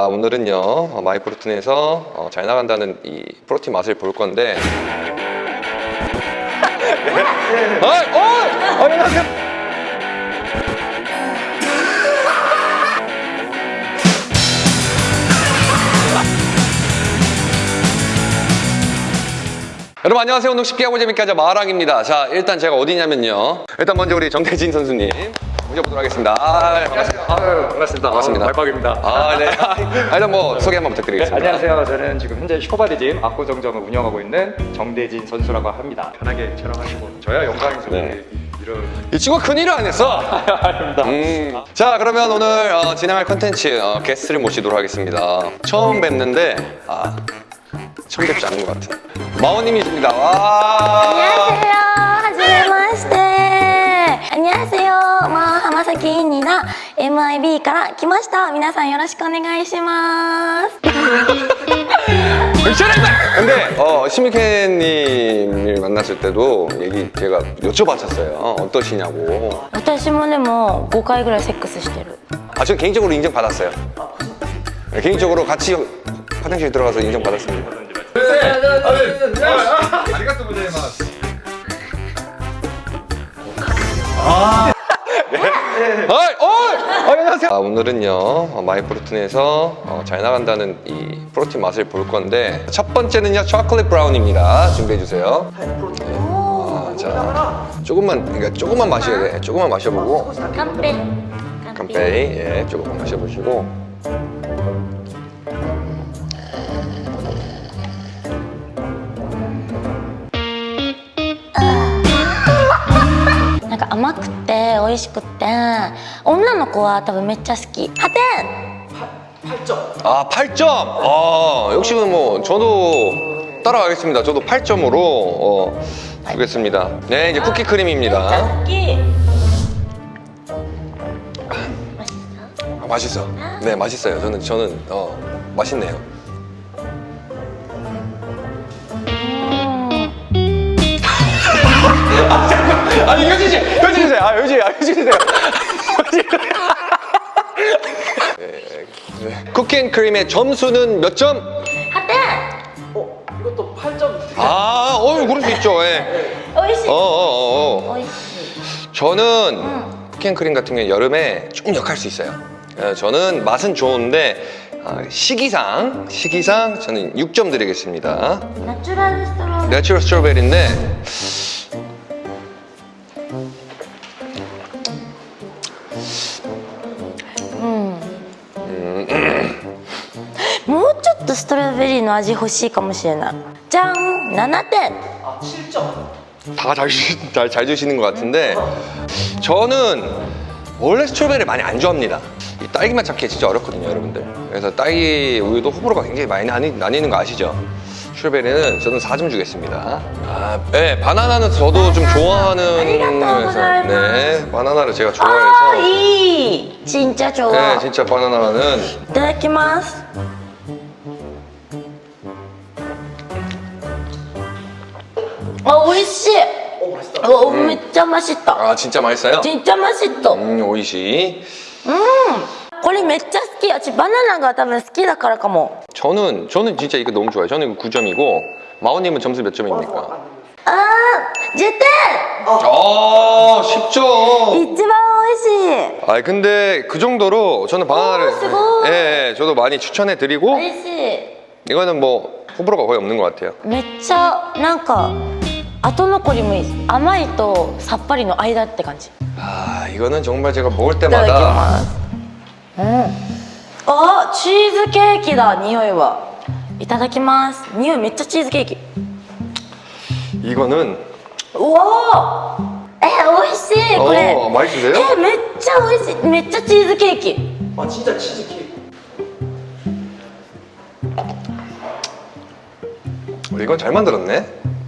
아, 오늘은요 어, 마이프로틴에서 어, 잘 나간다는 이 프로틴 맛을 볼 건데. 어이! 어이! 안녕하세요 여러분 안녕하세요. 운동 쉽게 하고 재밌게 하자. 마랑입니다. 자 일단 제가 어디냐면요. 일단 먼저 우리 정태진 선수님 모셔보도록 하겠습니다 아, 반갑습니다 아유, 반갑습니다. 반갑습니다. 말박입니다. 아, 네. 아, 일단 뭐 소개 한번 네, 부탁드리겠습니다. 안녕하세요. 저는 지금 현재 슈퍼바디짐 압구정점을 운영하고 있는 정대진 선수라고 합니다. 편하게 촬영하시고 저야 영광이죠. 네. 이런 이 친구가 큰일을 안 했어. 아닙니다. 음. 자, 그러면 오늘 어, 진행할 컨텐츠 어, 게스트를 모시도록 하겠습니다. 처음 뵙는데 아, 처음 뵙지 않는 것 같아. 마오님이십니다. 와. 안녕하세요. 마 하마사키입니다. MIB から来ました。皆さんよろしくお願いします。 근데 어, 시미케님을 만났을 때도 얘기 제가 여쭤봤었어요. 어떠시냐고. 私もでも5回ぐらいセックスしてる。 아, 저 개인적으로 인정 받았어요. 네, 개인적으로 같이 화장실 들어가서 인정 받았습니다. 어이, 어이! 안녕하세요. 아, 오늘은요 어, 마이프로틴에서 어, 잘 나간다는 이 프로틴 맛을 볼 건데 첫 번째는요 초콜릿 브라운입니다. 준비해 주세요. 네. 아, 자, 조금만 그러니까 조금만 마셔야 돼. 조금만 마셔보고 乾杯。 깜빼이 예, 조금만 마셔보시고 甘くて美味しくて女の子は多分めっちゃ好き。ハテ 아 8점. 아 역시 뭐 저도 따라가겠습니다. 저도 8점으로 어, 주겠습니다. 네 이제 쿠키 ン。 크림입니다. 好き。 아, 맛있어. 네 맛있어요. 저는 저는 어 맛있네요. 아니 효진 씨, 효진 씨, 아 효진, 아 효진 씨세요. 쿠킹크림의 점수는 몇 점? 하트! 어, 이것도 8점. 아, 어, 그럴 수 있죠. 예. 어이씨. 어, 어, 어. 어. 어이씨. 저는 응. 쿠킹크림 같은 경우는 여름에 조금 역할 수 있어요. 어, 저는 맛은 좋은데 아, 시기상 시기상 저는 6점 드리겠습니다. natural strawberry. natural strawberry인데. とストロベリーの味欲しいかもしれないじゃん7点 아, 7점. 다 잘 잘, 잘 주시는 것 같은데 저는 원래 스트로베리를 많이 안 좋아합니다. 이 딸기맛 찾기 진짜 어렵거든요, 여러분들. 그래서 딸기 우유도 호불호가 굉장히 많이 나뉘, 나뉘는 거 아시죠? 스트로베리는 저는 4점 주겠습니다. 아, 네, 바나나는 저도 좀 좋아하는 아리가또 네, 바나나를 제가 あー 좋아해서 いい진짜 좋아 네, 진짜 바나나는 いただきます あ美味しい 오, 맛있다. うわめっちゃましった 아 진짜 맛있어요? ちんちゃましっと 음, 오이시. これめっちゃ好き私バナナが多分好きだからかも 저는 저는 진짜 이거 너무 좋아요. 저는 이거 9점이고 마오님은 점수 몇 점입니까? あー10点 아, 10점. 一番美味しい 아 근데 그 정도로 저는 바나나를 오, 스고이. 예, 예, 저도 많이 추천해 드리고 美味しい 이거는 뭐 호불호가 거의 없는 것 같아요. めっちゃなんか 後残りもいいです甘いとさっぱりの間って感じ아 이거는 정말 제가 먹을 때마다 음아 치즈 케이크다 니오이와 いただきます匂いめっちゃチーズケーキ。 이거는 우와! 에 오이시 그래 어, 맛있으세요? 에 진짜 오이시 진짜 치즈 케이크 아 진짜 치즈 케이크. 이건 잘 만들었네.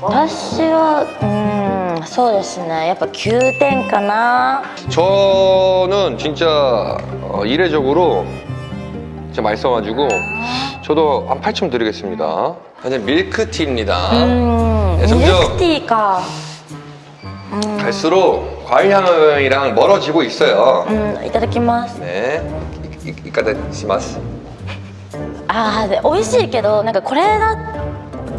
私はうんそうですねやっぱ9点かな저는진짜이례적으로 어, 진짜 맛있어가지고 저도 한 8점 드리겠습니다. 사실 밀크티입니다. 음, 네, 밀크티가. 갈수록 과일 향이랑 멀어지고 있어요. 음, 이따다키마스. 네, 이따다키마스. 아, 네, 美味しいけどなんかこれだ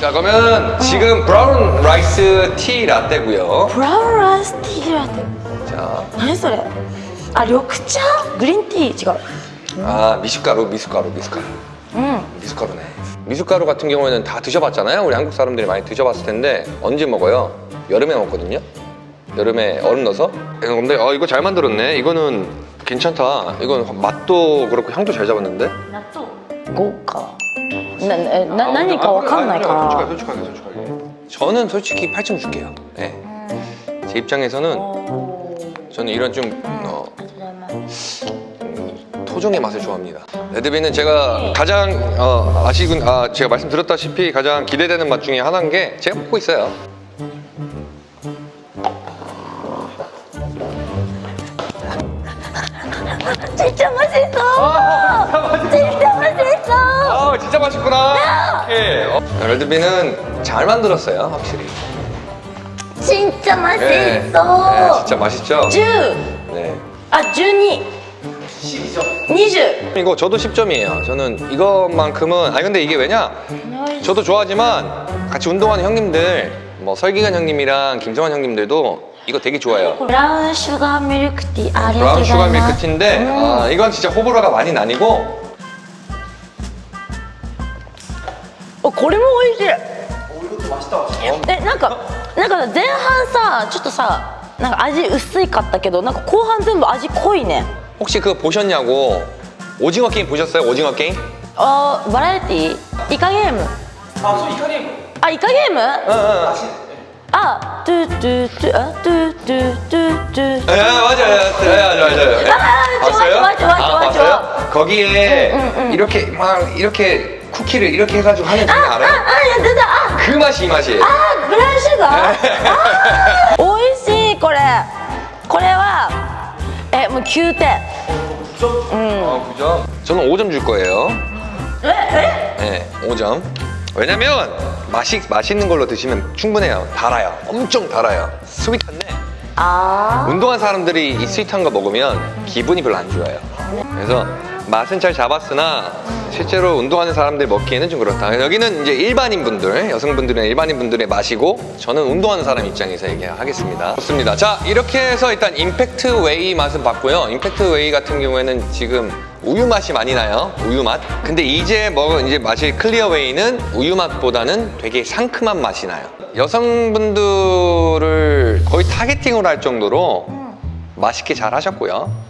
자 그러면 지금 brown rice tea latte고요. brown rice tea latte. 자. 아니 소리 아 緑茶? green tea 지금 아 미숫가루 미숫가루 미숫가루. 음 미숫가루네. 미숫가루 같은 경우에는 다 드셔봤잖아요. 우리 한국 사람들이 많이 드셔봤을 텐데 언제 먹어요? 여름에 먹거든요. 여름에 얼음 넣어서. 예, 근데 어 이거 잘 만들었네. 이거는 괜찮다. 이건 맛도 그렇고 향도 잘 잡았는데. 나또 고가. 나, 나, 아, 나니까 아, 와칸나니까. 아, 솔직하게 솔직하게 저는 솔직히 8점 줄게요. 네. 제 입장에서는 저는 이런 좀 어, 토종의 맛을 좋아합니다. 레드비는 제가 가장 어, 아시군 아 제가 말씀드렸다시피 가장 기대되는 맛 중에 하나인 게 제가 먹고 있어요. 진짜 맛있어! 맛있구나. 오케이 어. 럴드비는 잘 만들었어요 확실히 진짜 맛있어 네. 네, 진짜 맛있죠? 주! 네. 아 준이. 12점 20! 이거 저도 10점이에요 저는 이것만큼은 아니 근데 이게 왜냐 저도 좋아하지만 같이 운동하는 형님들 뭐 설기관 형님이랑 김정환 형님들도 이거 되게 좋아요 브라운 슈가 밀크티 아레 브라운 슈가 밀크티인데 음. 아, 이건 진짜 호불호가 많이 나뉘고 おこれも美味しいえなんかなんか前半さちょっとさなんか味薄いかったけどなんか後半全部味濃いね 혹시 그거 보셨냐고? 오징어 게임 보셨어요? 오징어 게임? 어 バラエティ イカゲーム. 아저 イカゲーム? 아 이카 게임? 응응 아 뚜뚜뚜 뚜뚜뚜뚜. 예, 예 맞아요. 맞아요 맞아요 아 좋아 좋아 좋아 아, 좋아. 좋아 거기에 이렇게 막 이렇게 쿠키를 이렇게 해가지고 하는 장난 아, 알아요? 아, 아, 진짜, 아. 그 맛이 이 맛이에요. 아, 그런 식으로? 네. 아, 오이시, 이거. 이거와 에, 뭐 9대. 점. 음. 아, 그 9점? 저는 5점 줄 거예요. 왜? 왜? 네, 5점. 왜냐면 맛이, 맛있는 걸로 드시면 충분해요. 달아요. 엄청 달아요. sweet한데 아 운동한 사람들이 이 sweet한 거 먹으면 기분이 별로 안 좋아요. 그래서 맛은 잘 잡았으나 실제로 운동하는 사람들이 먹기에는 좀 그렇다. 여기는 이제 일반인 분들, 여성분들은 일반인 분들의 맛이고 저는 운동하는 사람 입장에서 얘기하겠습니다. 좋습니다. 자, 이렇게 해서 일단 Impact Whey 맛은 봤고요. Impact Whey 같은 경우에는 지금 우유 맛이 많이 나요. 우유 맛. 근데 이제 먹은 이제 마실 Clear Whey는 우유 맛보다는 되게 상큼한 맛이 나요. 여성분들을 거의 targeting으로 할 정도로 맛있게 잘 하셨고요.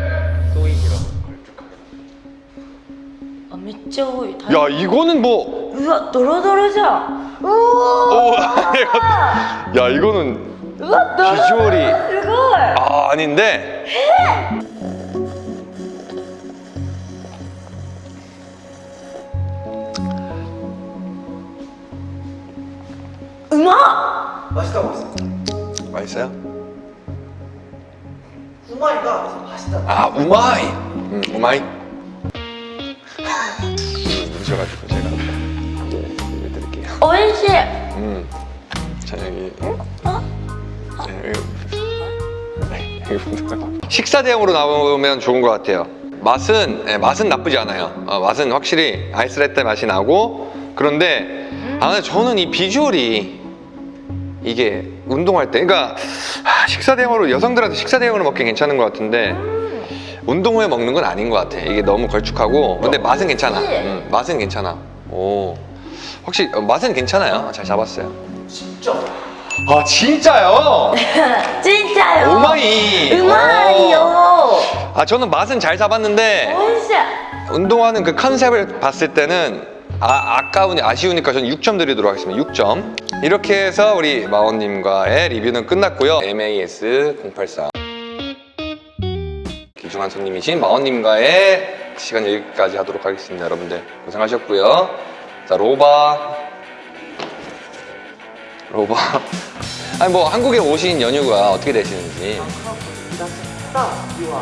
진짜 다. 야 이거는 뭐. 우와 도로도로죠. 우와. 야 이거는. 우와 도로. 비주얼이. 이거. 아 아닌데. 음악. 맛있다 맛있어. 맛있어요? 우마이다 맛있다. 아 우마이. 음 우마이. 있어가지고 제가 이렇게 드릴게요. 오인 씨! 음, 자 여기 어? 네, 여기, 여기 네, 식사 대용으로 나오면 좋은 것 같아요. 맛은 네, 맛은 나쁘지 않아요. 어, 맛은 확실히 아이스레떼 맛이 나고 그런데 아 저는 이 비주얼이 이게 운동할 때 그러니까 식사 대용으로 여성들한테 식사 대용으로 먹기 괜찮은 것 같은데 운동 후에 먹는 건 아닌 것 같아. 이게 너무 걸쭉하고. 근데 맛은 괜찮아. 음, 맛은 괜찮아. 오. 확실히 어, 맛은 괜찮아요? 잘 잡았어요. 진짜? 아 진짜요? 진짜요? 오마이. 우마이요. 아 저는 맛은 잘 잡았는데 운동하는 그 컨셉을 봤을 때는 아, 아까우니 아쉬우니까 저는 6점 드리도록 하겠습니다. 6점. 이렇게 해서 우리 마원님과의 리뷰는 끝났고요. MAS 083 귀중한 손님이신 마원님과의 시간 여기까지 하도록 하겠습니다 여러분들 고생하셨고요 자 로바 로바 아니 뭐 한국에 오신 연유가 어떻게 되시는지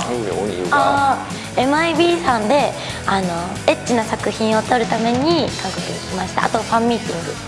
한국에 온 이유가 あー MIB さんであのエッチな作品を撮るために韓国に来ましたあとファンミーティング